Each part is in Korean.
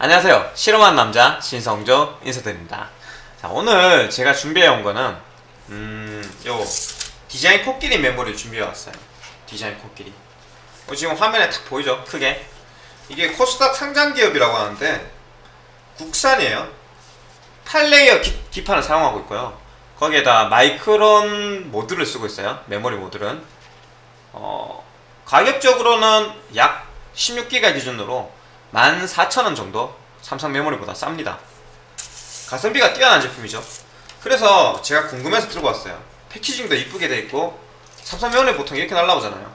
안녕하세요. 실험한 남자 신성조 인사드립니다. 자, 오늘 제가 준비해온 거는 음, 요 디자인 코끼리 메모리 준비해왔어요. 디자인 코끼리. 어, 지금 화면에 딱 보이죠? 크게. 이게 코스닥 상장 기업이라고 하는데 국산이에요. 8layer 기, 기판을 사용하고 있고요. 거기에다 마이크론 모듈을 쓰고 있어요. 메모리 모듈은. 어, 가격적으로는 약 16기가 기준으로 14,000원 정도 삼성 메모리보다 쌉니다. 가성비가 뛰어난 제품이죠. 그래서 제가 궁금해서 들고 왔어요. 패키징도 이쁘게 돼 있고 삼성 메모리 보통 이렇게 날라오잖아요.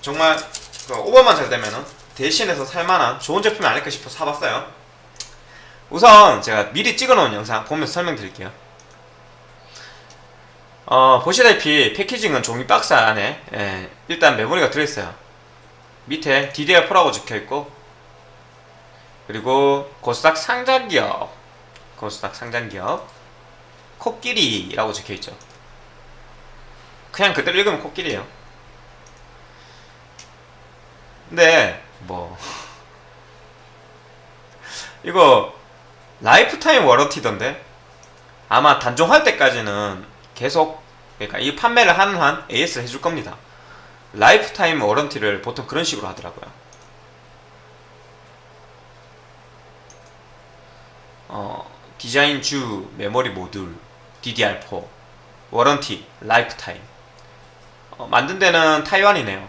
정말 그 오버만 잘 되면은 대신해서 살만한 좋은 제품이 아닐까 싶어 사봤어요. 우선 제가 미리 찍어놓은 영상 보면서 설명드릴게요. 어, 보시다시피 패키징은 종이 박스 안에 예, 일단 메모리가 들어있어요. 밑에 DDR4라고 적혀있고 그리고 고스닥 상장기업 고스닥 상장기업 코끼리라고 적혀있죠. 그냥 그대로 읽으면 코끼리예요. 근데 뭐 이거 lifetime warranty던데 아마 단종할 때까지는 계속 그러니까 이 판매를 하는 한 AS를 해줄 겁니다. lifetime warranty를 보통 그런 식으로 하더라고요. 어, 디자인 주 메모리 모듈 DDR4 warranty lifetime 어, 만든 데는 타이완이네요.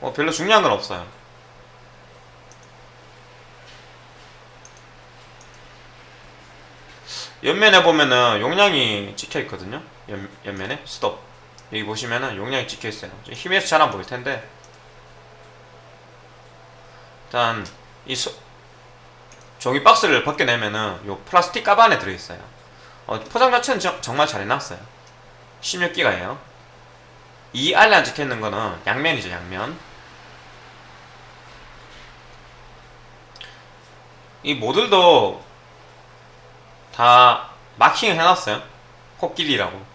어, 별로 중요한 건 없어요. 옆면에 보면은 용량이 찍혀 있거든요. 옆, 옆면에 스톱. 여기 보시면은 용량이 찍혀 있어요. 힘에서 잘 안 보일 텐데. 일단 이 소, 종이 박스를 벗겨내면은 요 플라스틱 가방 안에 들어 있어요. 어, 포장 자체는 저- 정말 잘 해놨어요. 16기가예요. 이 안에 안 찍혀 있는 거는 양면이죠, 양면. 이 모듈도 다 마킹을 해놨어요. 코끼리라고.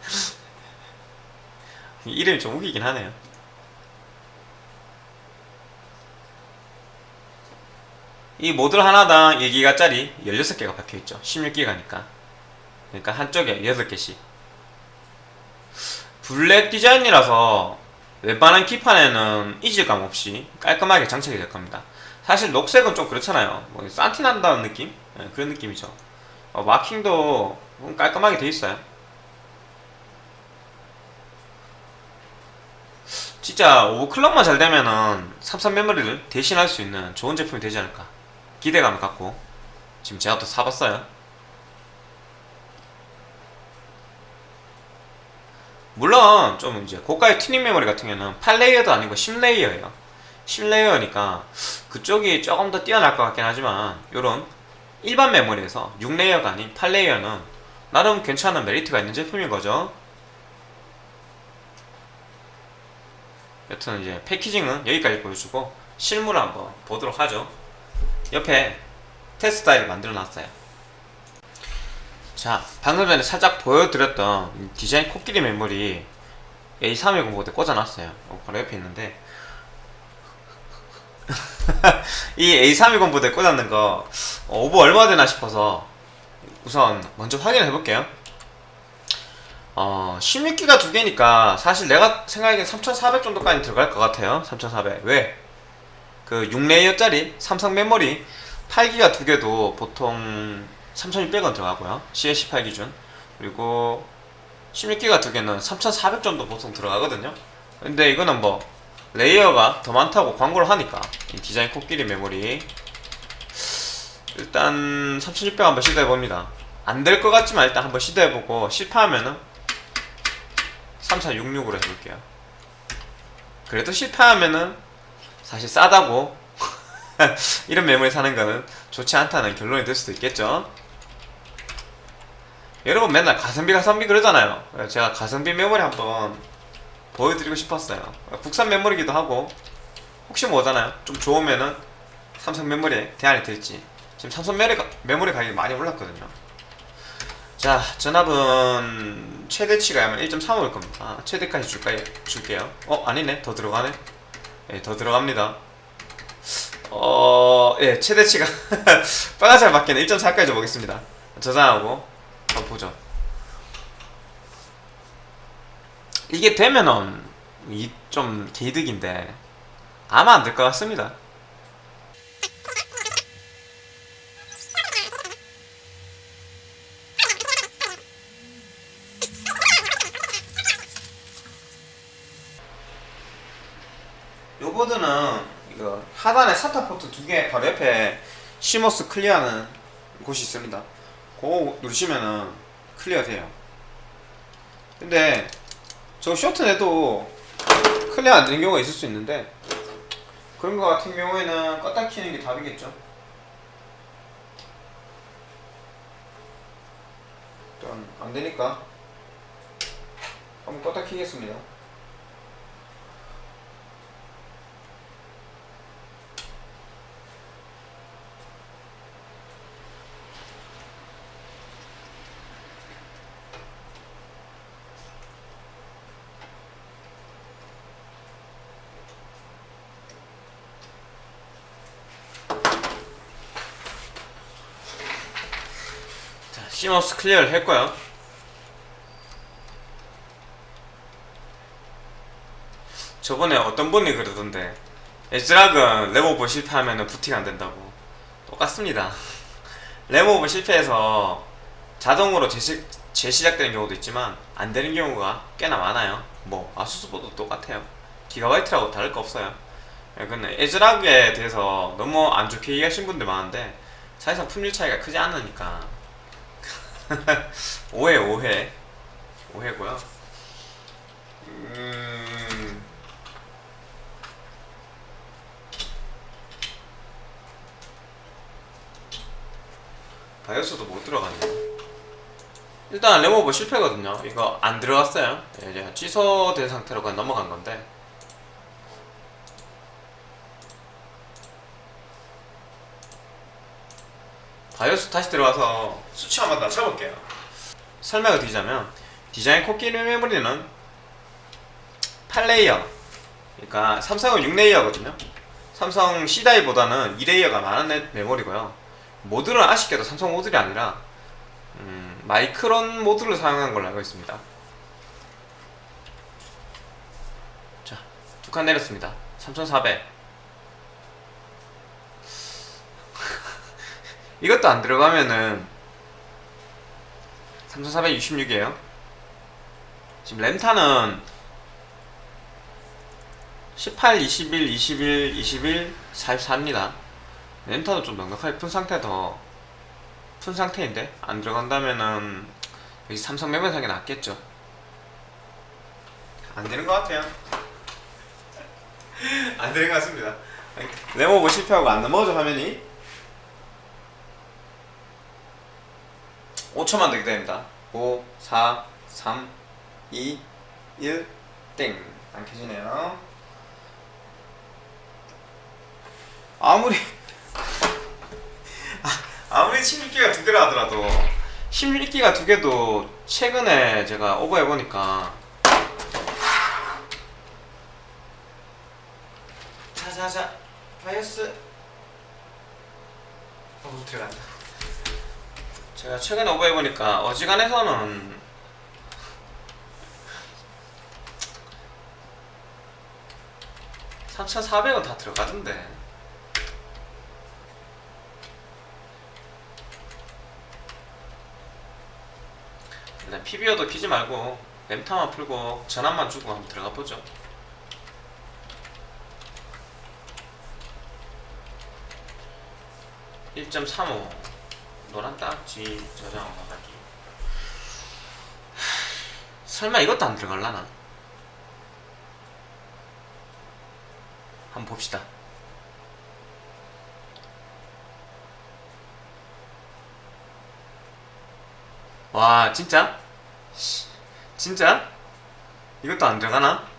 이름이 좀 웃기긴 하네요. 이 모듈 하나당 1기가짜리 16개가 박혀있죠. 16기가니까. 그러니까 한쪽에 8개씩. 블랙 디자인이라서 웬만한 기판에는 이질감 없이 깔끔하게 장착이 될 겁니다. 사실 녹색은 좀 그렇잖아요. 뭐 산티 난다는 느낌? 네, 그런 느낌이죠. 어, 마킹도 깔끔하게 돼 있어요. 진짜 오버클럭만 잘 되면은 삼성 메모리를 대신할 수 있는 좋은 제품이 되지 않을까 기대감을 갖고 지금 제가 또 사봤어요. 물론 좀 이제 고가의 튜닝 메모리 같은 경우는 8 layer도 아니고 10 layer예요. 10 layer니까 그쪽이 조금 더 뛰어날 것 같긴 하지만 요런 일반 메모리에서 6 layer가 아닌 8 layer는 나름 괜찮은 메리트가 있는 제품인 거죠. 여튼 이제 패키징은 여기까지 보여주고 실물을 한번 보도록 하죠. 옆에 테스트 파일을 만들어 놨어요. 자, 방금 전에 살짝 보여드렸던 이 디자인 코끼리 메모리 A310보드에 꽂아놨어요. 어, 바로 옆에 있는데 이 A310 보드에 꽂았는 거 어, 오버 얼마 되나 싶어서 우선 먼저 확인을 해볼게요. 어, 16기가 두 개니까 사실 내가 생각하기엔 3400 정도까지 들어갈 것 같아요. 3400. 왜? 그 6 layer짜리 삼성 메모리 8기가 두 개도 보통 3600은 들어가고요. CL18 기준. 그리고 16기가 두 개는 3400 정도 보통 들어가거든요. 근데 이거는 뭐 layer가 더 많다고 광고를 하니까 이 디자인 코끼리 메모리 일단 3600 한번 시도해봅니다. 안 될 것 같지만 일단 한번 시도해보고 실패하면은 3466으로 해볼게요. 그래도 실패하면은 사실 싸다고 이런 메모리 사는 거는 좋지 않다는 결론이 될 수도 있겠죠. 여러분 맨날 가성비 가성비 그러잖아요. 제가 가성비 메모리 한번 보여드리고 싶었어요. 국산 메모리기도 하고 혹시 뭐잖아요. 좀 좋으면은 삼성 메모리에 대안이 될지. 지금 삼성 메모리, 가- 메모리 가격이 많이 올랐거든요. 자 전압은 최대치가 아마 1.35일 겁니다 아, 최대까지 줄까요? 줄게요 어 아니네 더 들어가네 예, 더 들어갑니다. 어, 예, 최대치가 빨간색 맞게는 1.4까지 줘보겠습니다. 저장하고 한번 보죠. 이게 되면은 이 좀 개이득인데 아마 안 될 것 같습니다 요 보드는 이거 하단에 SATA 포트 두 개 바로 옆에 CMOS clear하는 곳이 있습니다. 그거 누르시면은 clear 돼요. 근데 저 쇼트 내도 clear 안 되는 경우가 있을 수 있는데 그런 거 같은 경우에는 껐다 키는 게 답이겠죠. 일단 안 되니까 한번 껐다 키겠습니다. 자, CMOS clear를 했고요. 저번에 어떤 분이 그러던데 애즈락은 램오버 실패하면 부팅 안 된다고 똑같습니다. 램오버 실패해서 자동으로 재시, 재시작되는 경우도 있지만 안 되는 경우가 꽤나 많아요. 뭐 아수스 보드도 똑같아요. 기가바이트라고 다를 거 없어요. 예, 근데 애즈락에 대해서 너무 안 좋게 얘기하신 분들 많은데 사실상 품질 차이가 크지 않으니까 오해 오해 오해고요. 음... 바이오스도 못 들어갔네요. 일단 레모버 실패거든요. 이거 안 들어갔어요. 예, 이제 취소된 상태로 그냥 넘어간 건데. 바이오스 다시 들어가서 수치 한번 낮춰볼게요. 설명을 드리자면 디자인 코끼리 메모리는 8 layer 그러니까 삼성은 6 layer거든요. 삼성 C-die보다는 2 layer가 많은 애- 메모리고요. 모듈은 아쉽게도 삼성 모듈이 아니라 음, 마이크론 모듈을 사용한 걸로 알고 있습니다. 자, 두 칸 내렸습니다. 3400. 이것도 안 들어가면은 3466이에요. 지금 램타는 18, 21, 21, 21, 44입니다. 램타도 좀 넉넉하게 푼 상태 더 푼 상태인데 안 들어간다면은 여기 삼성 사기 낫겠죠. 안 되는 것 같아요. 안 되는 것 같습니다. 레모버 실패하고 안 넘어져 화면이 5초만 더 기다립니다. 5, 4, 3, 2, 1, 땡. 안 켜지네요. 아무리 아, 아무리 16기가 두 개라 하더라도 16기가 두 개도 최근에 제가 오버해 보니까 자자자 바이오스 어 들어간다. 제가 최근에 오버 해 보니까 어지간해서는 (3,400원) 다 들어가던데. 일단 PB어도 키지 말고 램타만 풀고 전압만 주고 한번 들어가 보죠. (1.35) 노란 딱지 저장 나가기 설마 이것도 안 들어갈라나? 한번 봅시다 와 진짜? 씨, 진짜? 이것도 안 들어가나?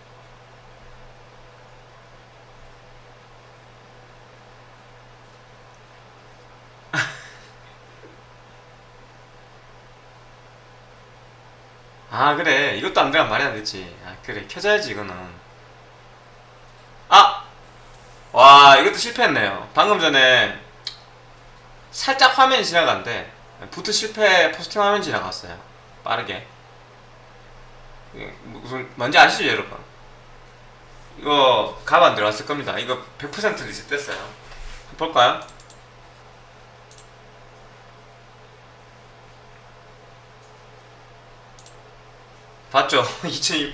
아 그래. 이것도 안 들어가면 말이 안 되지. 아 그래. 켜져야지 이거는. 아! 와 이것도 실패했네요. 방금 전에 살짝 화면이 지나갔는데 부트 실패 포스팅 화면 지나갔어요. 빠르게. 이게 무슨 뭔지 아시죠 여러분? 이거 값 안 들어갔을 겁니다. 이거 100% 리셋됐어요. 볼까요? 봤죠? 2006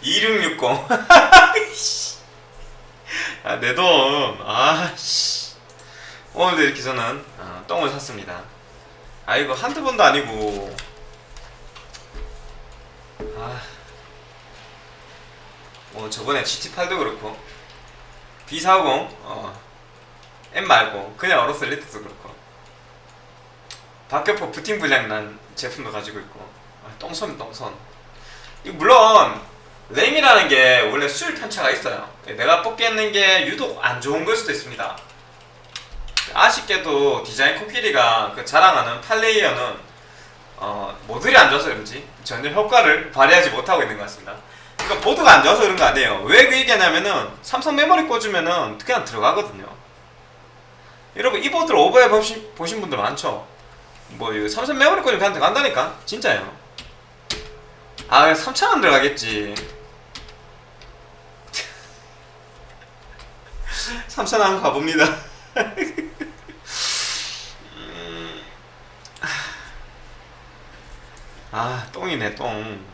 2660 아, 내 돈. 아, 씨. 오늘도 이렇게 저는 어, 똥을 샀습니다. 아, 이거 한두 번도 아니고. 아. 뭐, 저번에 GT8도 그렇고. B40, 어. M 말고, 그냥 어로스 엘리트도 그렇고. 박격포 부팅 불량 난 제품도 가지고 있고. 아, 똥손, 똥손. 이 물론, 램이라는 게 원래 수율 편차가 있어요. 내가 뽑겠는 게 유독 안 좋은 걸 수도 있습니다. 아쉽게도 디자인 코끼리가 그 자랑하는 8레이어는 어, 모듈이 안 좋아서 그런지 전혀 효과를 발휘하지 못하고 있는 것 같습니다. 그러니까 보드가 안 좋아서 그런 거 아니에요. 왜 그 얘기하냐면은 삼성 메모리 꽂으면은 그냥 들어가거든요. 여러분 이 보드를 오버해 보신, 분들 많죠? 뭐 삼성 메모리 꽂으면 그냥 들어간다니까? 진짜예요. 아 3,000원 들어가겠지. 3,000원 한번 가봅니다. 음, 아, 똥이네, 똥.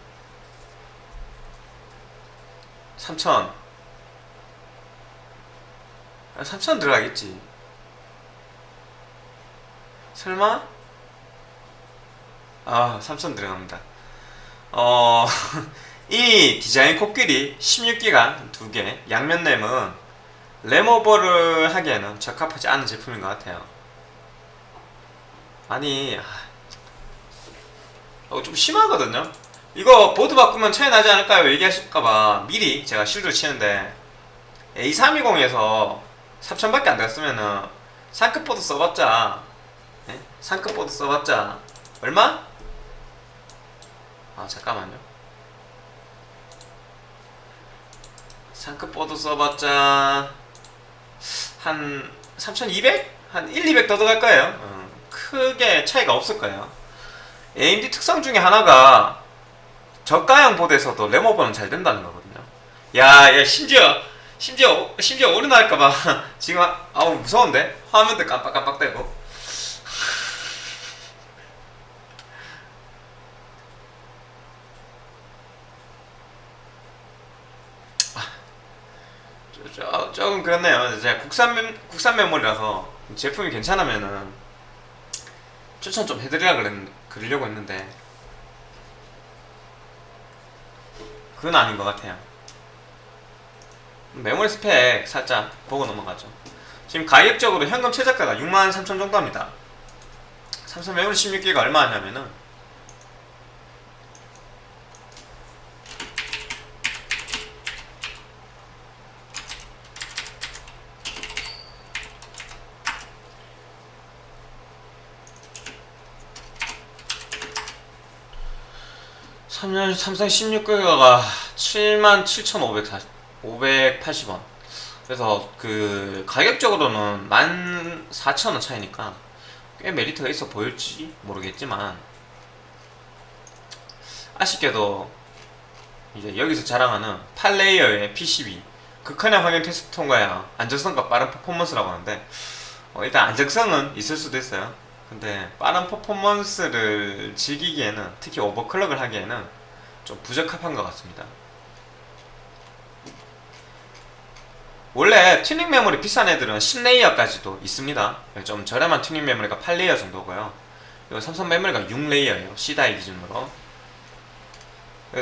3,000. 아, 3,000 들어가겠지. 설마? 아, 3,000 들어갑니다. 어, 이 디자인 코끼리 16기가 두 개, 양면 램은 램오버를 하기에는 적합하지 않은 제품인 것 같아요. 아니, 아, 어, 좀 심하거든요? 이거 보드 바꾸면 차이 나지 않을까요? 얘기하실까봐 미리 제가 실드를 치는데 A320에서 3천밖에 안 됐으면은 상급 보드 써봤자 예? 상급 보드 써봤자 얼마? 아 잠깐만요. 상급보드 써봤자 한 3200? 한 1, 200 더 들어갈 거예요. 어, 크게 차이가 없을 거예요. AMD 특성 중에 하나가 저가형 보드에서도 램오버는 잘 된다는 거거든요. 야, 야 심지어 심지어 심지어 오류날까봐 지금 아우 무서운데? 화면도 깜빡깜빡대고 저, 조금 그렇네요. 제가 국산 메, 국산 메모리라서 제품이 괜찮으면은 추천 좀 해드리려 그랬, 그러려고 했는데 그건 아닌 것 같아요. 메모리 스펙 살짝 보고 넘어가죠. 지금 가격적으로 현금 최저가가 63,000 정도 합니다. 삼성 메모리 16기가 얼마 하냐면은 3년 삼성 16기가가 77,580원. 그래서 그 가격적으로는 14,000원 차이니까 꽤 메리트가 있어 보일지 모르겠지만 아쉽게도 이제 여기서 자랑하는 8레이어의 PCB 극한의 확인 테스트 통과야 안정성과 빠른 퍼포먼스라고 하는데 어, 일단 안정성은 있을 수도 있어요 근데 빠른 퍼포먼스를 즐기기에는 특히 overclock을 하기에는 좀 부적합한 것 같습니다. 원래 튜닝 메모리 비싼 애들은 10 layer까지도 있습니다. 좀 저렴한 튜닝 메모리가 8 layer 정도고요. 이거 삼성 메모리가 6 layer예요. C-die 기준으로.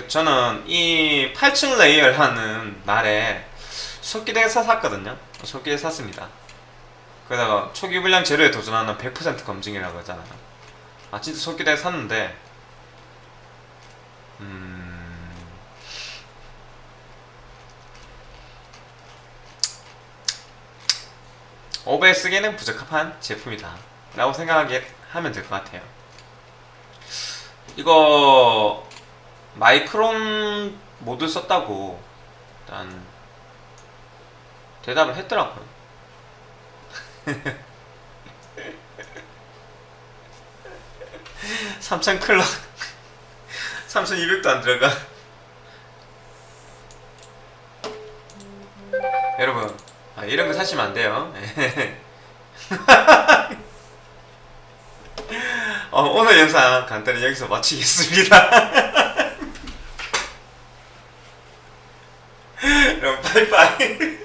저는 이 8층 layer라는 말에 속, 기대해서 샀거든요. 속기대 샀습니다 그러다가 초기 불량 제로에 도전하는 100% 검증이라고 하잖아요 아 진짜 속기대 샀는데 음... OBS에는 부적합한 제품이다 라고 생각하게 하면 될 것 같아요 이거 마이크론 모드 썼다고 일단 대답을 했더라고요. 삼천 클럭 3200도 안 들어가. 여러분 아, 이런 거 사시면 안 돼요. 어, 오늘 영상 간단히 여기서 마치겠습니다. 여러분 빠이빠이